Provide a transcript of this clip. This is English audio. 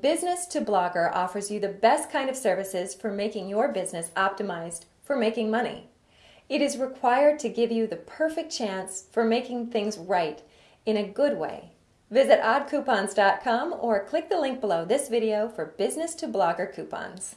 Business to Blogger offers you the best kind of services for making your business optimized for making money. It is required to give you the perfect chance for making things right in a good way. Visit oddcoupons.com or click the link below this video for Business to Blogger coupons.